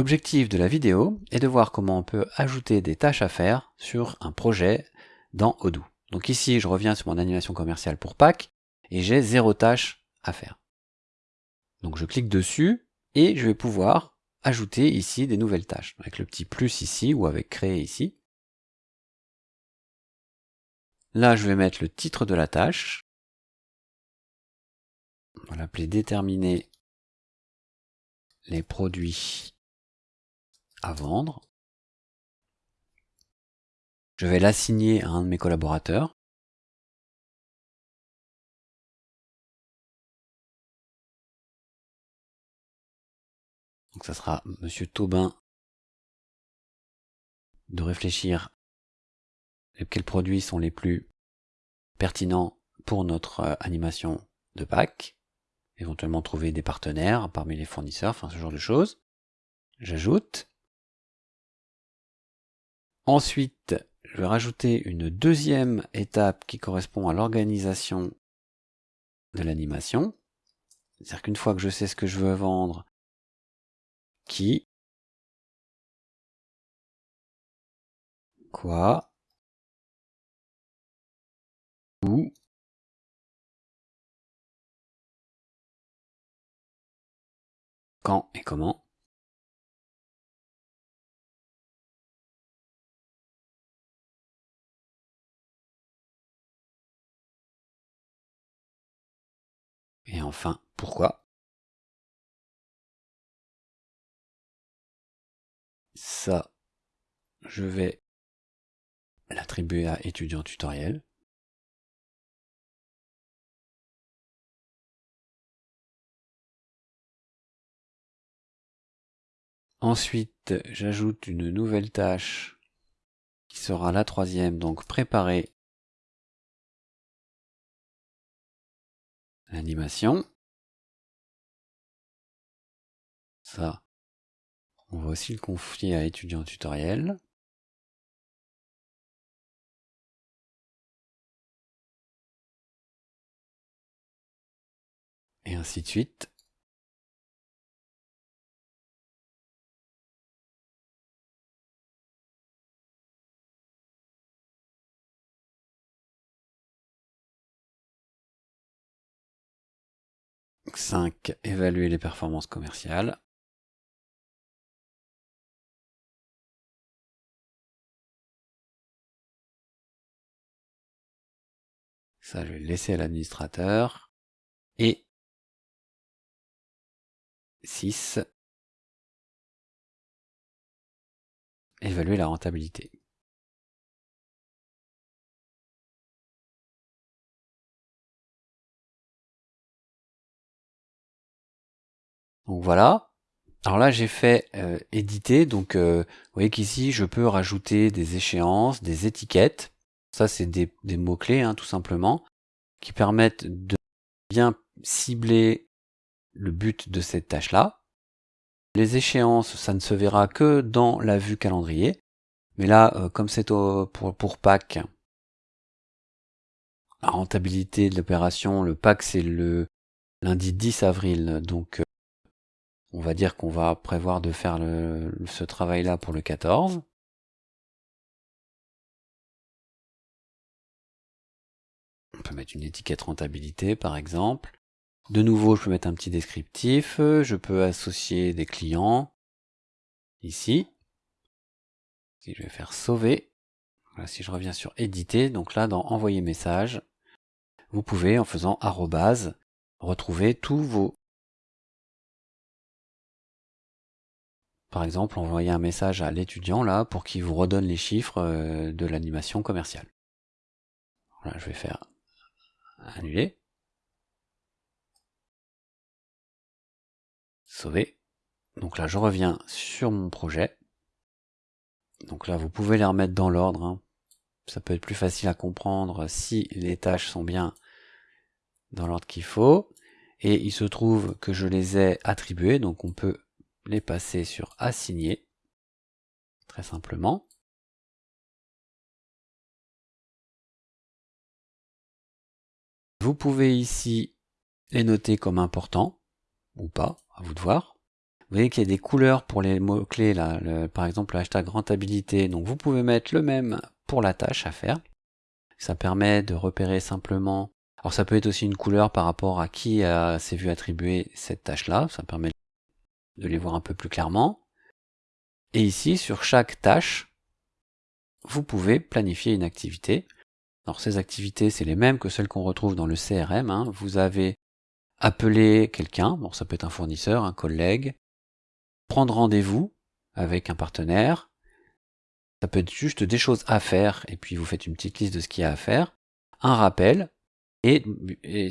L'objectif de la vidéo est de voir comment on peut ajouter des tâches à faire sur un projet dans Odoo. Donc ici, je reviens sur mon animation commerciale pour Pâques et j'ai zéro tâche à faire. Donc je clique dessus et je vais pouvoir ajouter ici des nouvelles tâches avec le petit plus ici ou avec créer ici. Là, je vais mettre le titre de la tâche. On va l'appeler déterminer les produits à vendre. Je vais l'assigner à un de mes collaborateurs. Donc ça sera Monsieur Taubin de réfléchir quels produits sont les plus pertinents pour notre euh, animation de Pâques, éventuellement trouver des partenaires parmi les fournisseurs, enfin ce genre de choses. J'ajoute. Ensuite, je vais rajouter une deuxième étape qui correspond à l'organisation de l'animation. C'est-à-dire qu'une fois que je sais ce que je veux vendre, qui, quoi, où, quand et comment, Et enfin, pourquoi? Ça, je vais l'attribuer à étudiant tutoriel. Ensuite, j'ajoute une nouvelle tâche qui sera la troisième, donc préparer l'animation. Ça, on va aussi le confier à étudiant tutoriel. Et ainsi de suite. 5. Évaluer les performances commerciales. Ça, je vais le laisser à l'administrateur. Et 6. Évaluer la rentabilité. Donc voilà. Alors là, j'ai fait euh, éditer. Donc, euh, vous voyez qu'ici, je peux rajouter des échéances, des étiquettes. Ça, c'est des, mots-clés, hein, tout simplement, qui permettent de bien cibler le but de cette tâche-là. Les échéances, ça ne se verra que dans la vue calendrier. Mais là, euh, comme c'est pour, pour Pâques, la rentabilité de l'opération, le Pâques, c'est le lundi 10 avril. Donc, on va dire qu'on va prévoir de faire ce travail-là pour le 14. On peut mettre une étiquette rentabilité par exemple. De nouveau, je peux mettre un petit descriptif. Je peux associer des clients. Ici. Si je vais faire sauver. Voilà, si je reviens sur éditer, donc là dans envoyer message, vous pouvez en faisant arrobase retrouver tous vos Par exemple, envoyer un message à l'étudiant là pour qu'il vous redonne les chiffres euh, de l'animation commerciale. Voilà, je vais faire annuler. Sauver. Donc là, je reviens sur mon projet. Donc là, vous pouvez les remettre dans l'ordre. Hein. Ça peut être plus facile à comprendre si les tâches sont bien dans l'ordre qu'il faut. Et il se trouve que je les ai attribuées, donc on peut les passer sur assigner, très simplement. Vous pouvez ici les noter comme importants, ou pas, à vous de voir. Vous voyez qu'il y a des couleurs pour les mots-clés, là, par exemple le hashtag rentabilité. Donc vous pouvez mettre le même pour la tâche à faire. Ça permet de repérer simplement. Alors ça peut être aussi une couleur par rapport à qui s'est vu attribuer cette tâche-là. Ça permet de les voir un peu plus clairement. Et ici, sur chaque tâche, vous pouvez planifier une activité. Alors ces activités, c'est les mêmes que celles qu'on retrouve dans le CRM. Hein. Vous avez appelé quelqu'un, bon ça peut être un fournisseur, un collègue, prendre rendez-vous avec un partenaire, ça peut être juste des choses à faire, et puis vous faites une petite liste de ce qu'il y a à faire, un rappel, et,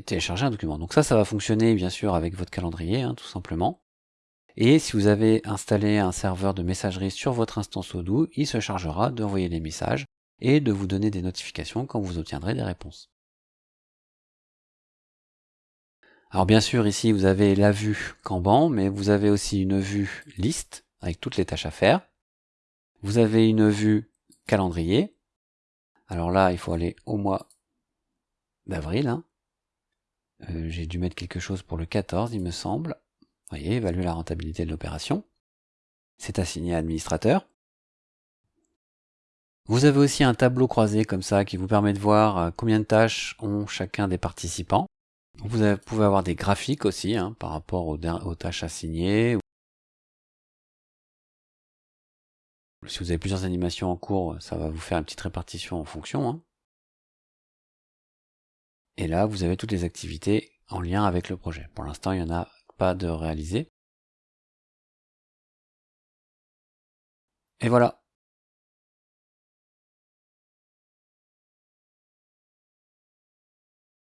télécharger un document. Donc ça, ça va fonctionner bien sûr avec votre calendrier, hein, tout simplement. Et si vous avez installé un serveur de messagerie sur votre instance Odoo, il se chargera d'envoyer des messages et de vous donner des notifications quand vous obtiendrez des réponses. Alors bien sûr ici vous avez la vue Kanban, mais vous avez aussi une vue liste avec toutes les tâches à faire. Vous avez une vue calendrier. Alors là il faut aller au mois d'avril. Hein. Euh, j'ai dû mettre quelque chose pour le 14 il me semble. Voyez, évaluer la rentabilité de l'opération. C'est assigné à administrateur. Vous avez aussi un tableau croisé comme ça qui vous permet de voir euh, combien de tâches ont chacun des participants. Vous pouvez avoir des graphiques aussi hein, par rapport aux, tâches assignées. Si vous avez plusieurs animations en cours, ça va vous faire une petite répartition en fonction. Hein. Et là, vous avez toutes les activités en lien avec le projet. Pour l'instant, il n'y en a pas de réalisé. Et voilà,